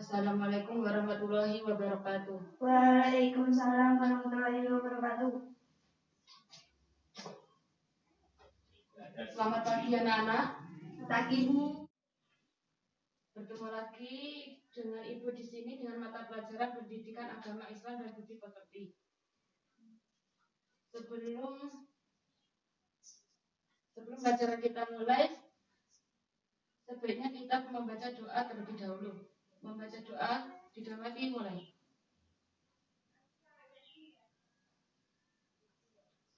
Assalamualaikum warahmatullahi wabarakatuh. Waalaikumsalam warahmatullahi wabarakatuh. Selamat pagi anak-anak. Pagi Bu. Bertemu lagi dengan Ibu di sini dengan mata pelajaran Pendidikan Agama Islam dan Budi Pekerti. Sebelum sebelum pelajaran kita mulai, sebaiknya kita membaca doa terlebih dahulu. Membaca doa didahului mulai.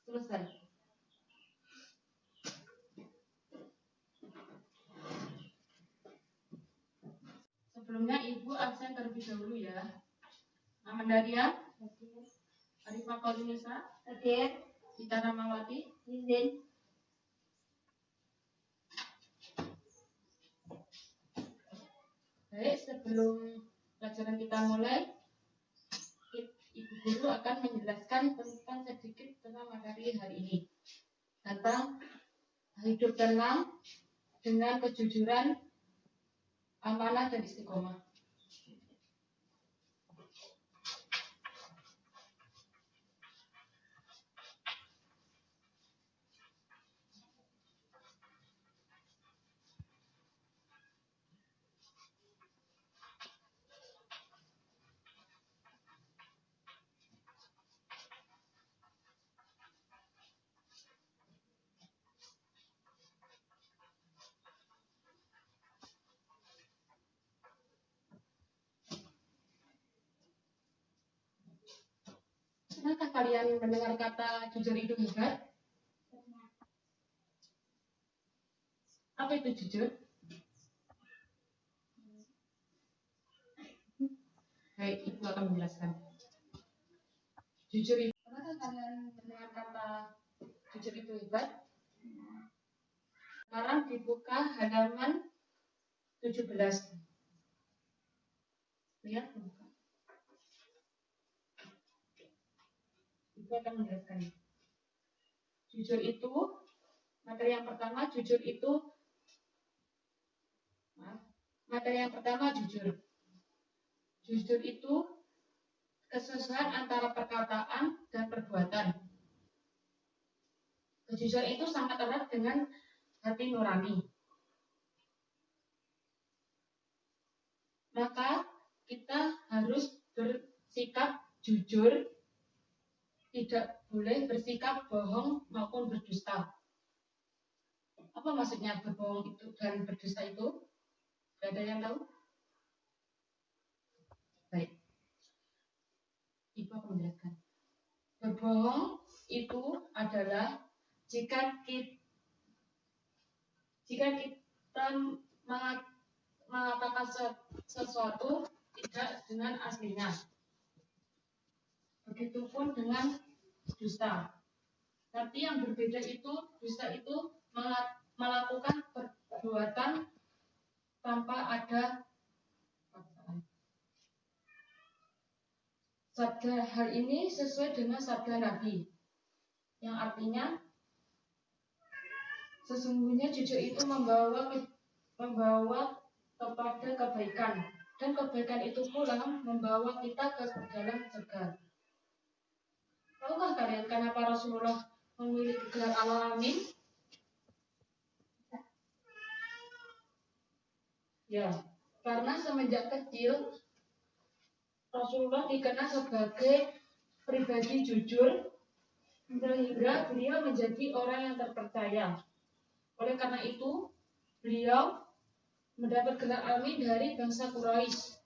Selesai. Sebelumnya Ibu absen terlebih dahulu ya. Nama Daria, Arifah Kaulinisa, Hadir. Gita Ramawati, Izin. Baik, sebelum pelajaran kita mulai, Ibu Guru akan menjelaskan tentang sedikit tentang materi hari ini. Tentang hidup tenang dengan kejujuran, amanah dan istiqomah. Pernahkah kalian mendengar kata jujur itu hebat? Apa itu jujur? Baik, Ibu akan menjelaskan. Jujur itu, kalian mendengar kata jujur itu hebat? Sekarang dibuka halaman 17. Lihat. Ibu akan menjelaskan. Jujur itu, materi yang pertama, jujur itu, materi yang pertama jujur. Jujur itu kesesuaian antara perkataan dan perbuatan. Kejujuran itu sangat erat dengan hati nurani. Maka kita harus bersikap jujur tidak boleh bersikap bohong maupun berdusta. Apa maksudnya berbohong itu dan berdusta itu? Gak ada yang tahu? Baik. Ibu akan menjelaskan. Berbohong itu adalah jika kita, jika kita mengat- mengatakan se- sesuatu tidak dengan aslinya. Begitupun dengan dusta. Tapi yang berbeda itu, dusta itu mela- melakukan perbuatan tanpa ada. Sabda hal ini sesuai dengan sabda Nabi, yang artinya sesungguhnya jujur itu membawa membawa kepada kebaikan dan kebaikan itu pula membawa kita ke dalam surga. Tahukah kalian kenapa Rasulullah memilih gelar Al-Amin? Ya, karena semenjak kecil Rasulullah dikenal sebagai pribadi jujur sehingga beliau menjadi orang yang terpercaya. Oleh karena itu, beliau mendapat gelar Amin dari bangsa Quraisy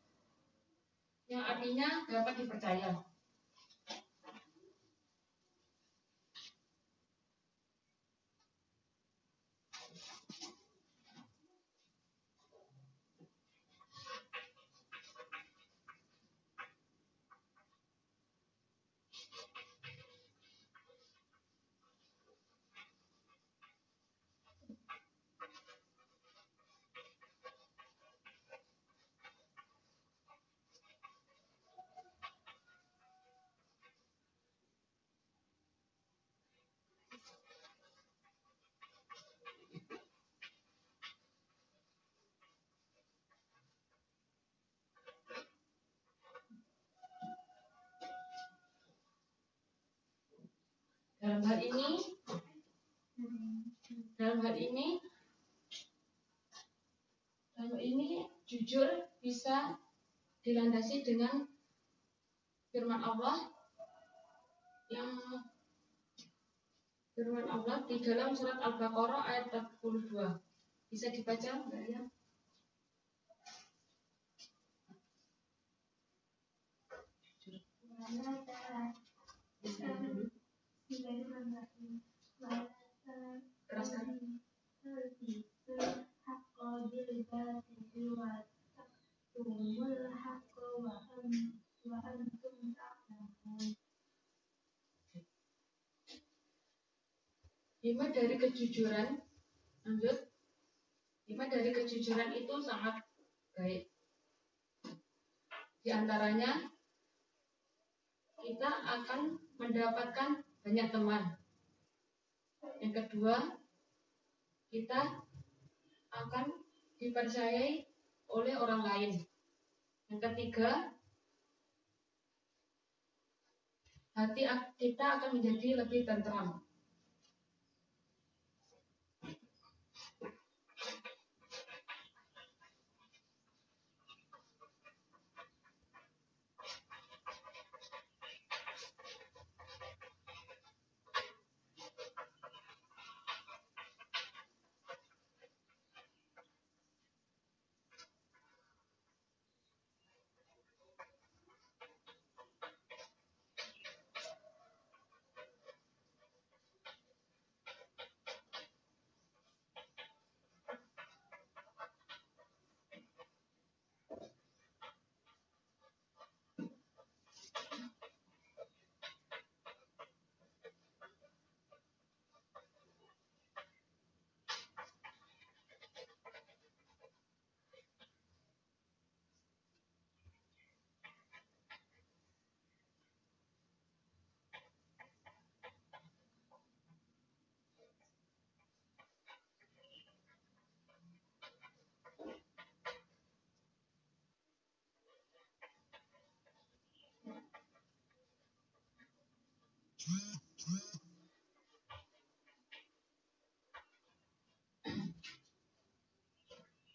yang artinya dapat dipercaya. Dalam hal ini dalam hal ini dalam hal ini jujur bisa dilandasi dengan firman Allah yang firman Allah di dalam surat Al-Baqarah ayat 42. Bisa dibaca, Mbak ya? Hikmah dari kejujuran, lanjut. Hikmah dari kejujuran itu sangat baik. Di antaranya, kita akan mendapatkan banyak teman. Yang kedua, kita akan dipercayai oleh orang lain. Yang ketiga, hati kita akan menjadi lebih tentram.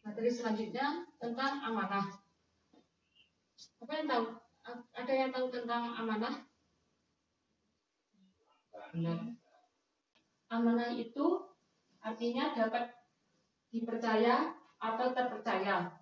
Materi selanjutnya tentang amanah. Apa yang tahu? Ada yang tahu tentang amanah? Amanah itu artinya dapat dipercaya atau terpercaya.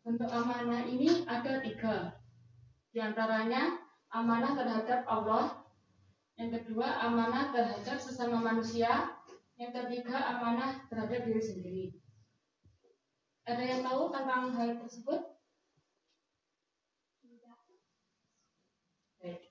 Bentuk amanah ini ada tiga. Di antaranya amanah terhadap Allah, yang kedua amanah terhadap sesama manusia, yang ketiga amanah terhadap diri sendiri. Ada yang tahu tentang hal tersebut? Baik.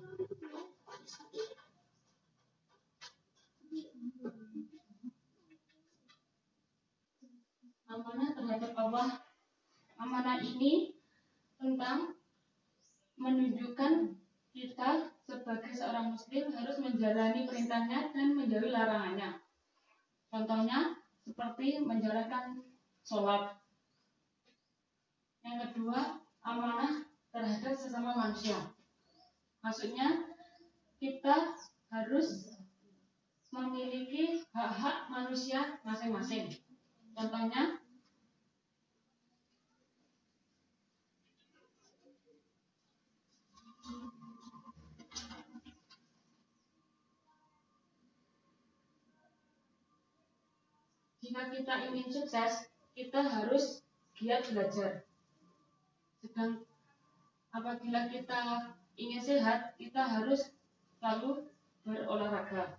Amanah terhadap Allah. Amanah ini tentang menunjukkan kita sebagai seorang muslim harus menjalani perintahnya dan menjauhi larangannya. Contohnya seperti menjalankan sholat. Yang kedua, amanah terhadap sesama manusia. Maksudnya kita harus memiliki hak-hak manusia masing-masing. Contohnya jika kita ingin sukses, kita harus giat belajar. Sedang apabila kita ingin sehat, kita harus selalu berolahraga.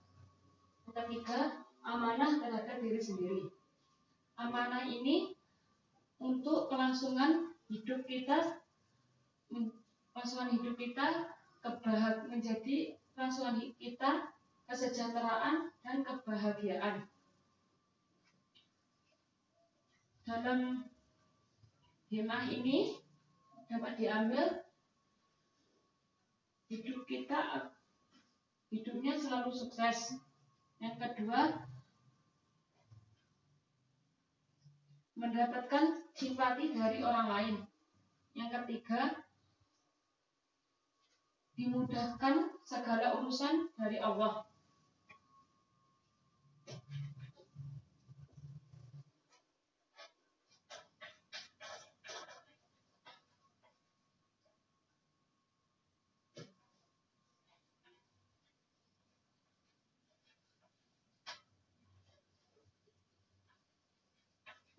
Ketiga, amanah terhadap diri sendiri. Amanah ini untuk kelangsungan hidup kita, kelangsungan hidup kita, kebahag menjadi kelangsungan kita, kesejahteraan dan kebahagiaan. Dalam himah ini dapat diambil hidup kita hidupnya selalu sukses. Yang kedua, mendapatkan simpati dari orang lain. Yang ketiga, dimudahkan segala urusan dari Allah.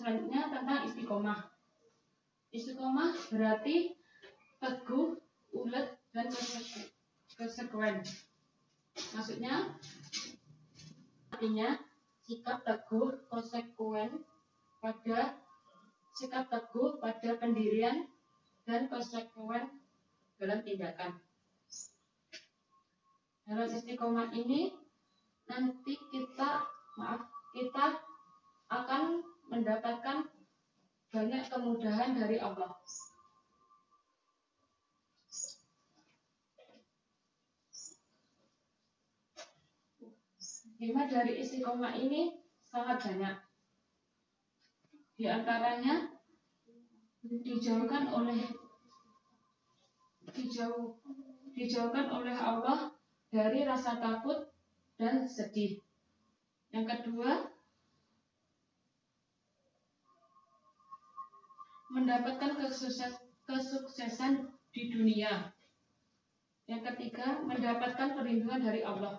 selanjutnya tentang istiqomah. Istiqomah berarti teguh, ulet, dan konsekuen. Maksudnya, artinya sikap teguh, konsekuen pada sikap teguh pada pendirian dan konsekuen dalam tindakan. Dalam istiqomah ini nanti kita maaf kita akan mendapatkan banyak kemudahan dari Allah. Hikmah dari istiqomah ini sangat banyak. Di antaranya dijauhkan oleh dijauh, dijauhkan oleh Allah dari rasa takut dan sedih. Yang kedua, mendapatkan kesukses, kesuksesan di dunia. Yang ketiga, mendapatkan perlindungan dari Allah.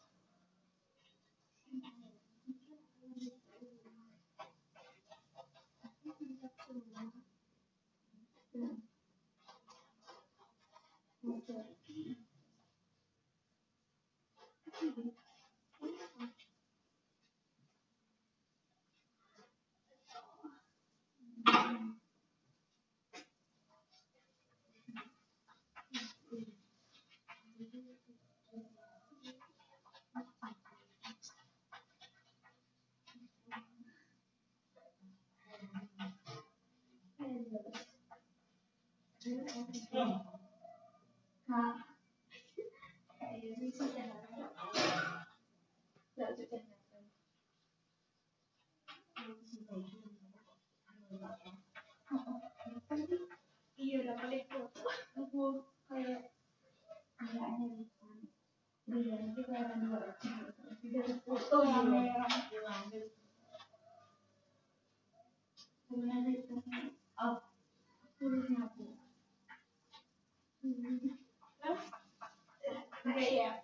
Não. Yeah.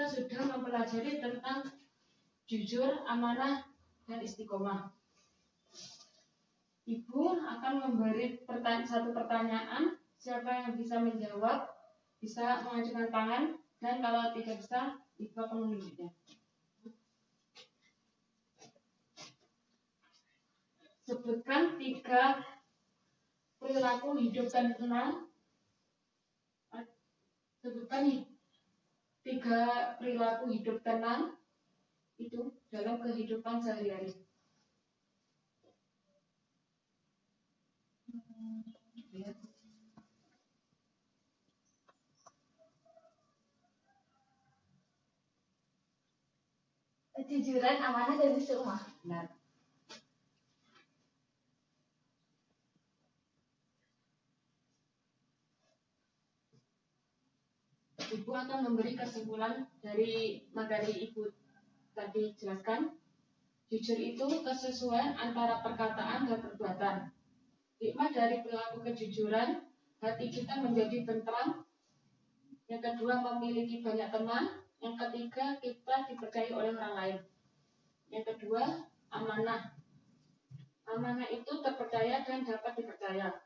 Kita sudah mempelajari tentang jujur, amanah, dan istiqomah. Ibu akan memberi pertanyaan, satu pertanyaan, siapa yang bisa menjawab, bisa mengajukan tangan, dan kalau tidak bisa, Ibu akan menunjuknya. Sebutkan tiga perilaku hidup dan tenang. Sebutkan tiga perilaku hidup tenang itu dalam kehidupan sehari-hari. Kejujuran, amanah, dan istiqomah. Benar. Ibu akan memberi kesimpulan dari materi Ibu tadi jelaskan. Jujur itu kesesuaian antara perkataan dan perbuatan. Hikmah dari perilaku kejujuran, hati kita menjadi tentram. Yang kedua, memiliki banyak teman. Yang ketiga, kita dipercayai oleh orang lain. Yang kedua, amanah. Amanah itu terpercaya dan dapat dipercaya.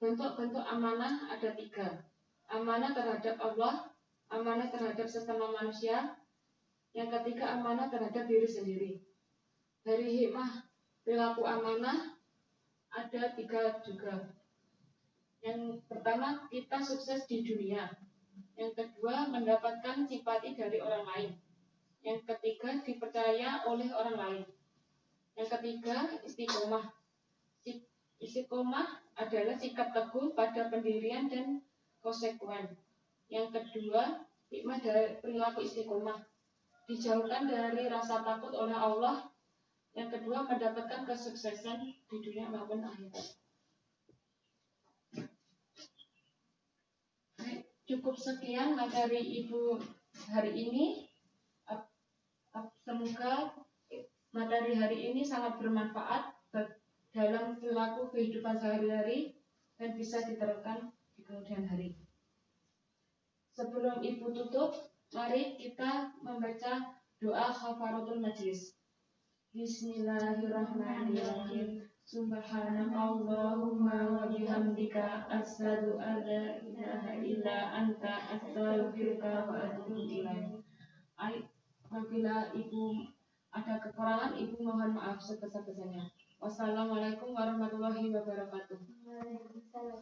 Bentuk-bentuk amanah ada tiga. Amanah terhadap Allah, amanah terhadap sesama manusia, yang ketiga amanah terhadap diri sendiri. Dari hikmah perilaku amanah ada tiga juga. Yang pertama, kita sukses di dunia. Yang kedua, mendapatkan simpati dari orang lain. Yang ketiga, dipercaya oleh orang lain. Yang ketiga, istiqomah. Istiqomah adalah sikap teguh pada pendirian dan konsekuen. Yang kedua, hikmah dari perilaku istiqomah. Dijauhkan dari rasa takut oleh Allah. Yang kedua, mendapatkan kesuksesan di dunia maupun akhirat. Cukup sekian materi Ibu hari ini. Semoga materi hari ini sangat bermanfaat dalam perilaku kehidupan sehari-hari dan bisa diterapkan di kemudian hari. Sebelum Ibu tutup, mari kita membaca doa khafaratul majlis. Bismillahirrahmanirrahim. Subhanakallahumma wa bihamdika asyhadu an la ilaha illa anta astaghfiruka wa atubu ilaik. Ai- Apabila Ibu ada kekurangan, Ibu mohon maaf sebesar-besarnya. Wassalamualaikum warahmatullahi wabarakatuh. Waalaikumsalam.